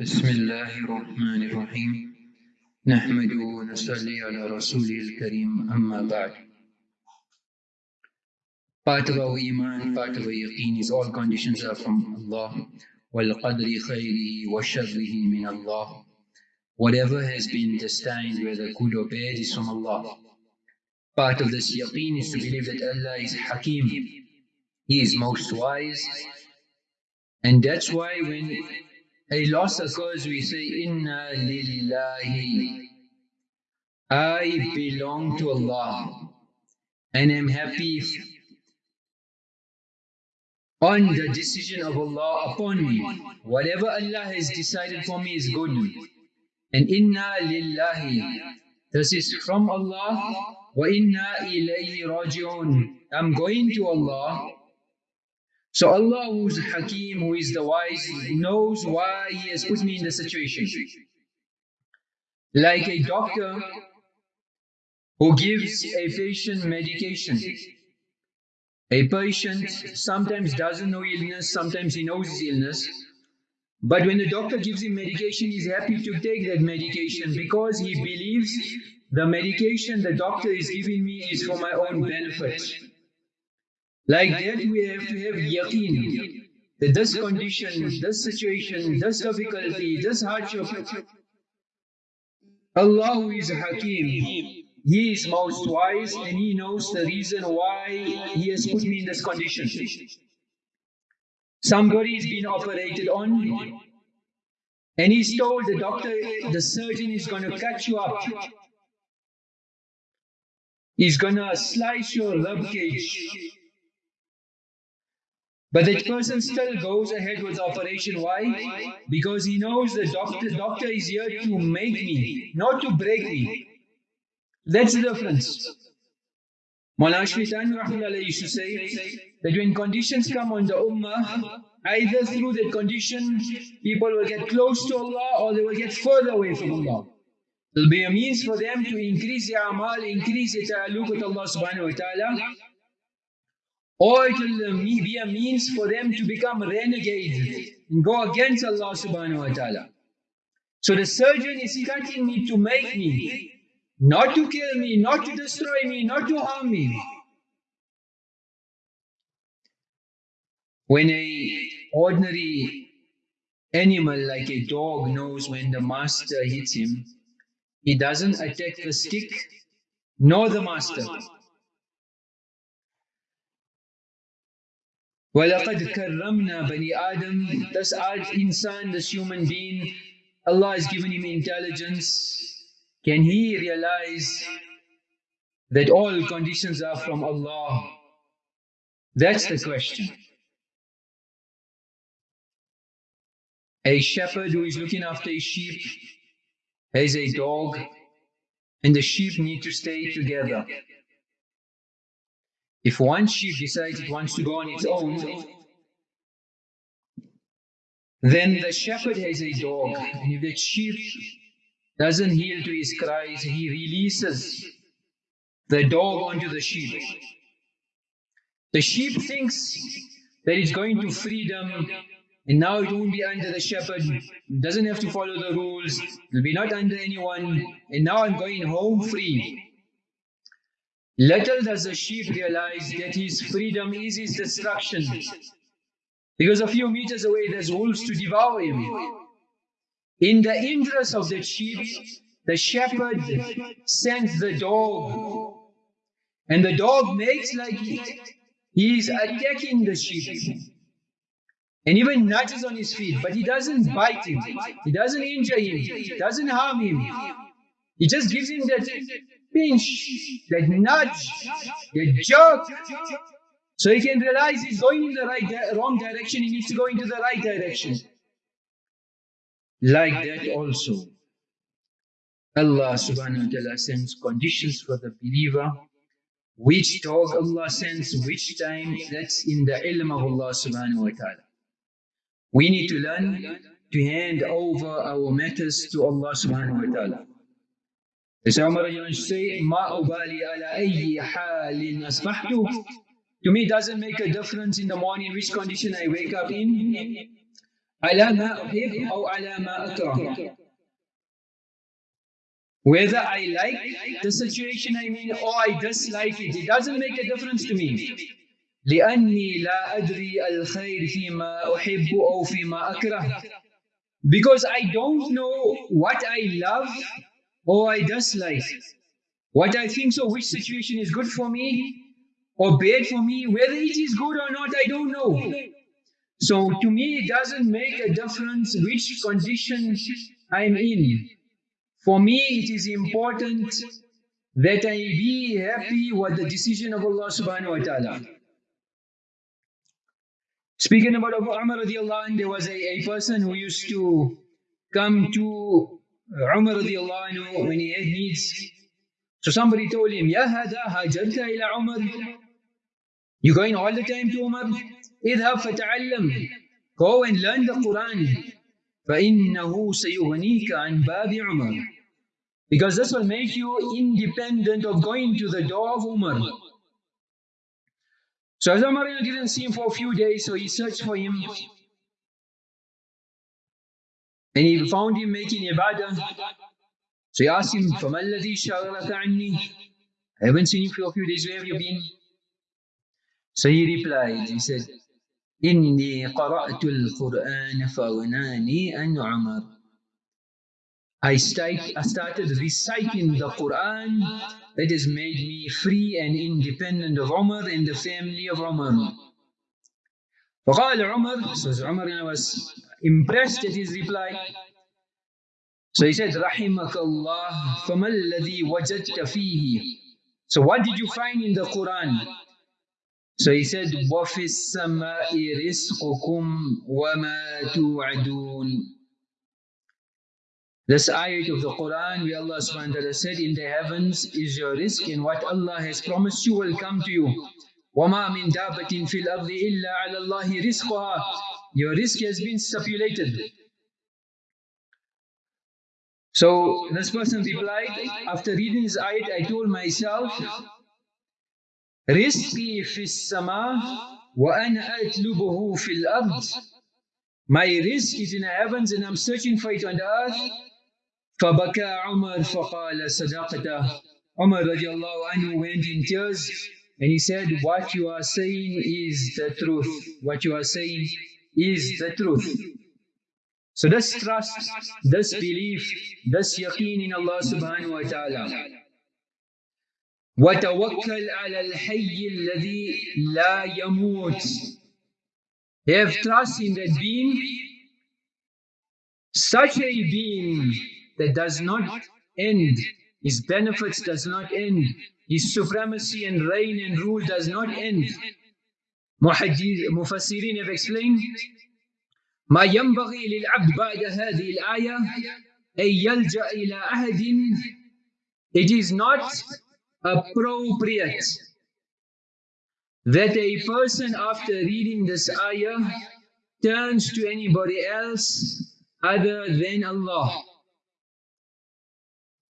بسم الله الرحمن الرحيم نحمد ونصلي على رسوله الكريم أما بعد Part of our iman, part of our yaqeen is all conditions are from Allah وَالْقَدْرِ خَيْرِهِ وَشَرِّهِ مِنَ اللَّهِ Whatever has been destined, whether good or bad, is from Allah. Part of this yaqeen is to believe that Allah is Hakim. He is most wise. And that's why when a loss occurs, we say, Inna lillahi. I belong to Allah and am happy on the decision of Allah upon me. Whatever Allah has decided for me is good. And inna lillahi. This is from Allah. Wa inna ilayhi raji'un. I'm going to Allah so Allah who is Hakim, who is the wise, knows why He has put me in the situation. Like a doctor who gives a patient medication. A patient sometimes doesn't know illness, sometimes he knows his illness. But when the doctor gives him medication, he's happy to take that medication because he believes the medication the doctor is giving me is for my own benefit. Like that, we have to have yaqeen that this condition, this situation, this difficulty, this hardship, Allah is Hakim. He is most wise and He knows the reason why He has put me in this condition. Somebody is being operated on and he's told the doctor, the surgeon is going to cut you up. He's going to slice your rib cage. But that person still goes ahead with the operation. Why? Because he knows the doctor, doctor is here to make me, not to break me. That's the difference. Mullah Ashfitan used to say that when conditions come on the ummah, either through that condition, people will get close to Allah or they will get further away from Allah. It will be a means for them to increase their amal, increase their ta'alluq with Allah subhanahu wa ta'ala, or it will be a means for them to become renegades and go against Allah subhanahu wa ta'ala. So the surgeon is cutting me to make me, not to kill me, not to destroy me, not to harm me. When a ordinary animal like a dog knows when the master hits him, he doesn't attack the stick nor the master. وَلَقَدْ كَرَّمْنَا بَنِي Adam This insan, this human being, Allah has given him intelligence. Can he realize that all conditions are from Allah? That's the question. A shepherd who is looking after his sheep has a dog and the sheep need to stay together. If one sheep decides it wants to go on its own, then the shepherd has a dog, and if the sheep doesn't yield to his cries, he releases the dog onto the sheep. The sheep thinks that it's going to freedom, and now it won't be under the shepherd, it doesn't have to follow the rules, it will be not under anyone, and now I'm going home free. Little does the sheep realize that his freedom is his destruction. Because a few meters away there's wolves to devour him. In the interest of the sheep, the shepherd sends the dog. And the dog makes like he is attacking the sheep. And even nudges on his feet, but he doesn't bite him. He doesn't injure him. He doesn't harm him. He just gives him that pinch, that nudge, that jerk. So he can realize he's going in the right wrong direction, he needs to go into the right direction. Like that also, Allah subhanahu wa ta'ala sends conditions for the believer. Which dog Allah sends, which time, that's in the ilm of Allah subhanahu wa ta'ala. We need to learn to hand over our matters to Allah subhanahu wa ta'ala. As Umar used to say, Ma ubali ala ayyi halin asbahtu. To me, it doesn't make a difference in the morning which condition I wake up in. على ما أحب أو على ما أكره Whether I like the situation I'm in or I dislike it, it doesn't make a difference to me. لأني لا أدري الخير فيما أحب أو فيما أكره. Because I don't know what I love or I dislike. What I think so, which situation is good for me or bad for me, whether it is good or not, I don't know. So to me, it doesn't make a difference which condition I'm in. For me, it is important that I be happy with the decision of Allah subhanahu wa ta'ala. Speaking about Abu Umar radiallahu anh, there was a, a person who used to come to Umar radiallahu anhu when he had needs. So somebody told him, Ya hada hajarta ila Umar. You're going all the time to Umar? اذهب فتعلم. Go and learn the Quran. فإنه سيغنيك عن باب عمر. Because this will make you independent of going to the door of Umar. So as Umar didn't see him for a few days, so he searched for him. And he found him making ibadah. So he asked him, فَمَا الَّذِي شَغَلَكَ عَنِّي I haven't seen you for a few days, where have you been? So he replied, he said, إِنِّي قَرَأْتُ الْقُرْآنَ فَغْنَانِي أَنْ عُمَرٍ I, start, I started reciting the Quran that has made me free and independent of Umar and the family of Umar. فقال عمر, so Umar was impressed at his reply. So he said, Rahimakallah, famalladhi wajadta fihi. So what did you find in the Quran? So he said, وَفِي السَّمَاءِ رِزْقُكُمْ وَمَا تُوعَدُونَ This ayat of the Quran where Allah subhanahu wa ta'ala said, In the heavens is your rizq and what Allah has promised you will come to you. وَمَا مِن دَابَةٍ فِي الْأَرْضِ إِلَّا عَلَى اللَّهِ رِزْقُهَا Your risk has been stipulated. So this person replied, after reading this ayat, I told myself, رِزْقِي فِي السَّمَاءِ وَأَنَا أَتْلُبُهُ فِي الْأَرْضِ My risk is in the heavens and I'm searching for it on the earth. فبكى عمر فقال صدقته Umar radiallahu anhu went in tears and he said, What you are saying is the truth. What you are saying is the truth. So this trust, this belief, this yaqeen in Allah subhanahu wa ta'ala. وتوكل على الحي الذي لا يموت. Have trust in that being, such a being that does not end. His benefits does not end. His supremacy and reign and rule does not end. Mufassirin have explained ما ينبغي للعبد بعد هذه الآية أن يلجأ إلى أحد It is not appropriate that a person after reading this ayah turns to anybody else other than Allah.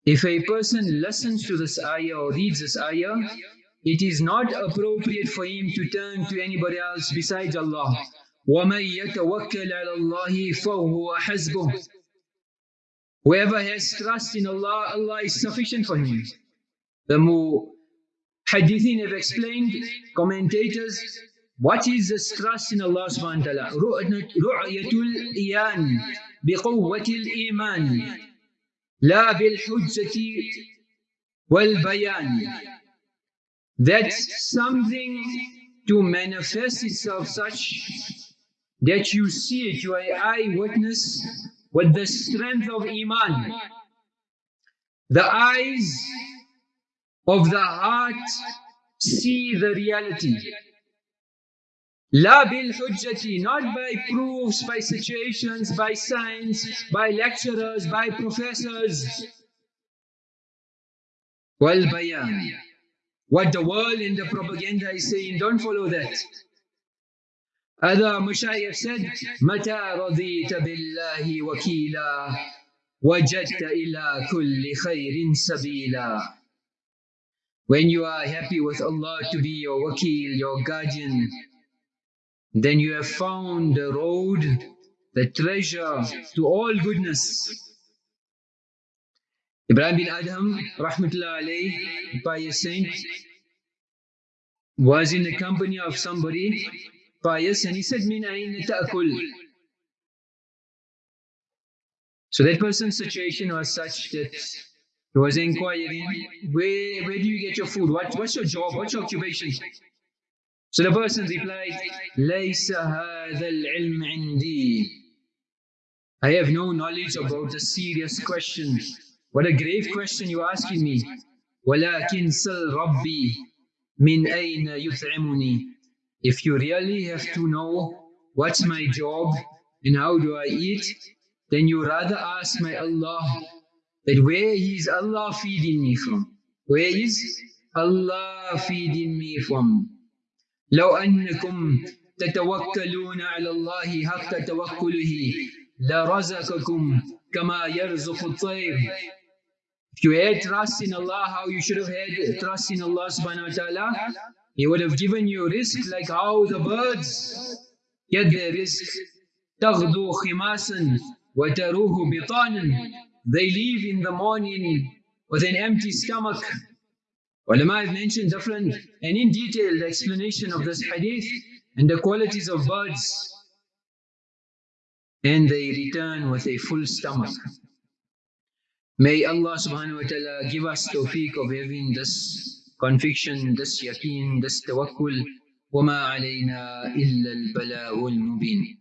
If a person listens to this ayah or reads this ayah, it is not appropriate for him to turn to anybody else besides Allah. وَمَن يَتَوَكَّلْ عَلَى اللَّهِ فَهُوَ حَسْبُهُ Whoever has trust in Allah, Allah is sufficient for him. The Muhaddithin have explained, commentators, what is this trust in Allah subhanahu wa ta'ala? رُعْيَةُ الْإِيَانِ بِقُوَّةِ الْإِيمَانِ لا بالحجة والبيان That's something to manifest itself such that you see it, you are eyewitness with the strength of Iman. The eyes of the heart see the reality. La bil hujjati, not by proofs, by situations, by science, by lecturers, by professors. Wal bayan. What the world and the propaganda is saying, don't follow that. Other Mushayikh said, متى رضيت بالله وكيلا وجدت إلى كل خير سبيلا When you are happy with Allah to be your wakil, your guardian, then you have found the road the treasure to all goodness. Ibrahim bin Adham, rahmatullah alayhi, pious saint, was in the company of somebody pious and he said, Min ta'kul. So that person's situation was such that he was inquiring, where, where do you get your food? What, what's your job? What's your occupation? So the person replied, لَيْسَ هَذَا الْعِلْمِ عِنْدِي I have no knowledge about a serious question. What a grave question you're asking me. وَلَكِنْ سَلْ رَبِّي مِنْ أَيْنَ يُطْعِمُنِي If you really have to know what's my job and how do I eat, then you rather ask my Allah that where is Allah feeding me from? Where is Allah feeding me from? لو أنكم تتوكلون على الله حق توكله لرزقكم كما يرزق الطير If you had trust in Allah, how you should have had trust in Allah subhanahu wa ta'ala, He would have given you risk like how the birds get their risk. تغدو خماسا وتروه بطانا They leave in the morning with an empty stomach Ulama have mentioned different and in detailed explanation of this hadith and the qualities of birds. And they return with a full stomach. May Allah subhanahu wa ta'ala give us tawfiq of having this conviction, this yaqeen, this tawakkul. وما علينا إلا البلاء المبين